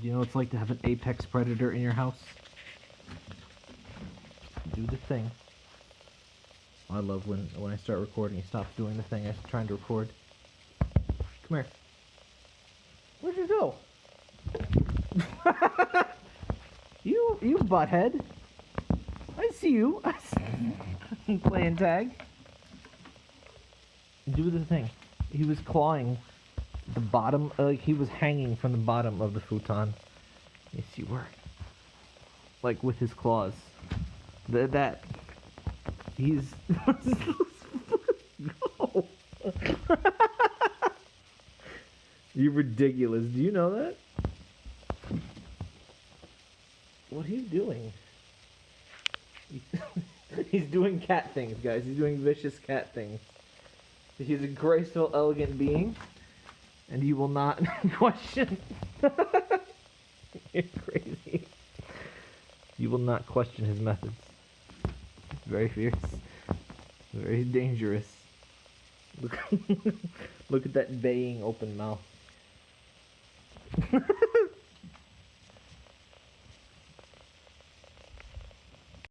You know what it's like to have an apex predator in your house? Do the thing. I love when when I start recording, he stops doing the thing I'm trying to record. Come here. Where'd you go? you you butthead. I see you. I see playing tag. Do the thing. He was clawing the bottom, uh, like he was hanging from the bottom of the futon. Yes, you were. Like with his claws. The, that. He's. You're ridiculous. Do you know that? What are you doing? He's doing cat things, guys. He's doing vicious cat things. He's a graceful, elegant being, and you will not question. You're crazy. You will not question his methods. Very fierce. Very dangerous. Look, look at that baying open mouth.